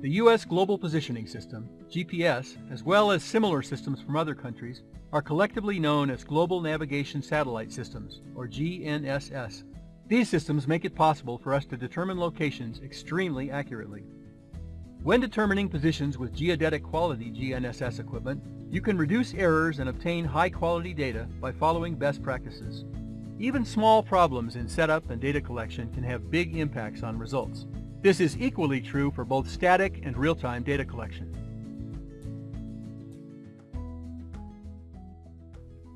The U.S. Global Positioning System, GPS, as well as similar systems from other countries, are collectively known as Global Navigation Satellite Systems, or GNSS. These systems make it possible for us to determine locations extremely accurately. When determining positions with geodetic quality GNSS equipment, you can reduce errors and obtain high-quality data by following best practices. Even small problems in setup and data collection can have big impacts on results. This is equally true for both static and real-time data collection.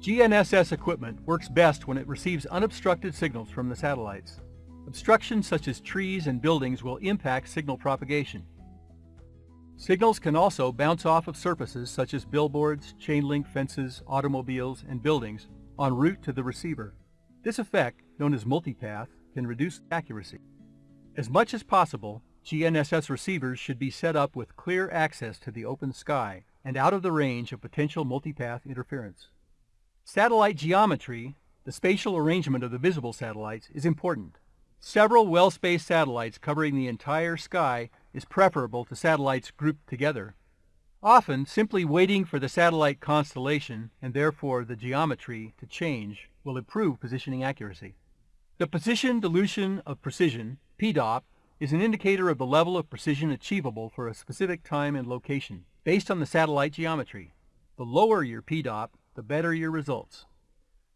GNSS equipment works best when it receives unobstructed signals from the satellites. Obstructions such as trees and buildings will impact signal propagation. Signals can also bounce off of surfaces such as billboards, chain link fences, automobiles, and buildings en route to the receiver. This effect, known as multipath, can reduce accuracy. As much as possible, GNSS receivers should be set up with clear access to the open sky and out of the range of potential multipath interference. Satellite geometry, the spatial arrangement of the visible satellites, is important. Several well-spaced satellites covering the entire sky is preferable to satellites grouped together. Often, simply waiting for the satellite constellation, and therefore the geometry, to change will improve positioning accuracy. The position dilution of precision PDOP is an indicator of the level of precision achievable for a specific time and location, based on the satellite geometry. The lower your PDOP, the better your results.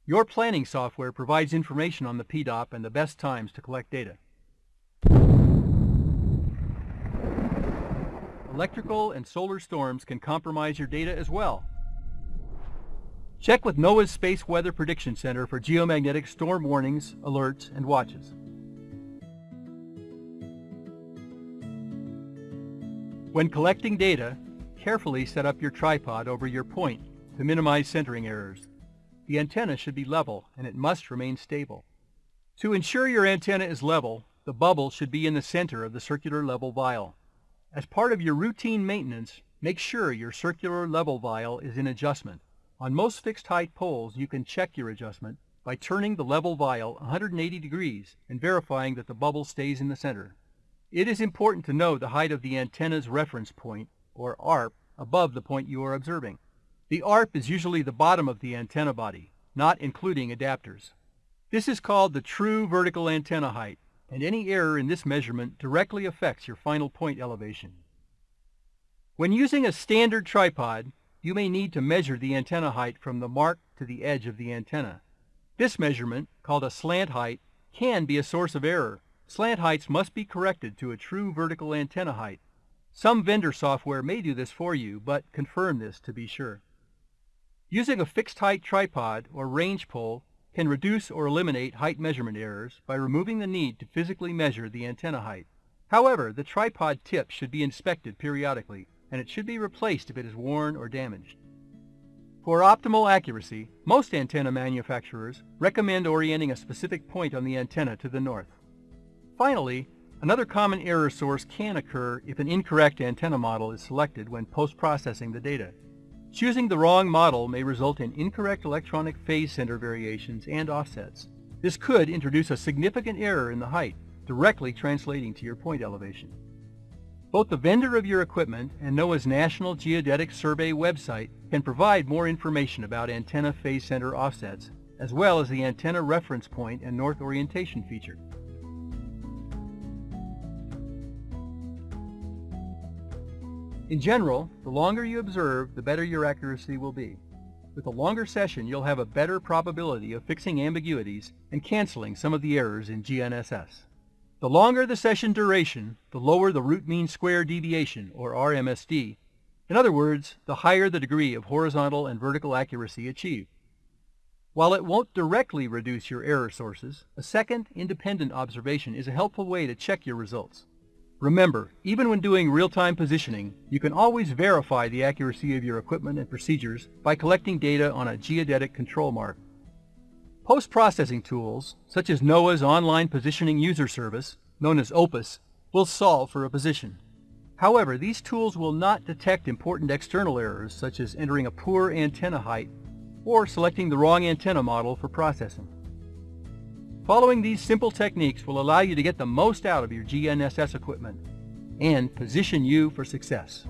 Your planning software provides information on the PDOP and the best times to collect data. Electrical and solar storms can compromise your data as well. Check with NOAA's Space Weather Prediction Center for geomagnetic storm warnings, alerts, and watches. When collecting data, carefully set up your tripod over your point to minimize centering errors. The antenna should be level and it must remain stable. To ensure your antenna is level, the bubble should be in the center of the circular level vial. As part of your routine maintenance, make sure your circular level vial is in adjustment. On most fixed height poles, you can check your adjustment by turning the level vial 180 degrees and verifying that the bubble stays in the center. It is important to know the height of the antenna's reference point, or ARP, above the point you are observing. The ARP is usually the bottom of the antenna body, not including adapters. This is called the true vertical antenna height, and any error in this measurement directly affects your final point elevation. When using a standard tripod, you may need to measure the antenna height from the mark to the edge of the antenna. This measurement, called a slant height, can be a source of error Slant heights must be corrected to a true vertical antenna height. Some vendor software may do this for you, but confirm this to be sure. Using a fixed height tripod or range pole can reduce or eliminate height measurement errors by removing the need to physically measure the antenna height. However, the tripod tip should be inspected periodically, and it should be replaced if it is worn or damaged. For optimal accuracy, most antenna manufacturers recommend orienting a specific point on the antenna to the north. Finally, another common error source can occur if an incorrect antenna model is selected when post-processing the data. Choosing the wrong model may result in incorrect electronic phase center variations and offsets. This could introduce a significant error in the height, directly translating to your point elevation. Both the vendor of your equipment and NOAA's National Geodetic Survey website can provide more information about antenna phase center offsets, as well as the antenna reference point and north orientation feature. In general, the longer you observe, the better your accuracy will be. With a longer session, you'll have a better probability of fixing ambiguities and canceling some of the errors in GNSS. The longer the session duration, the lower the root mean square deviation, or RMSD. In other words, the higher the degree of horizontal and vertical accuracy achieved. While it won't directly reduce your error sources, a second independent observation is a helpful way to check your results. Remember, even when doing real-time positioning, you can always verify the accuracy of your equipment and procedures by collecting data on a geodetic control mark. Post-processing tools, such as NOAA's Online Positioning User Service, known as OPUS, will solve for a position. However, these tools will not detect important external errors such as entering a poor antenna height or selecting the wrong antenna model for processing. Following these simple techniques will allow you to get the most out of your GNSS equipment. and position you for success.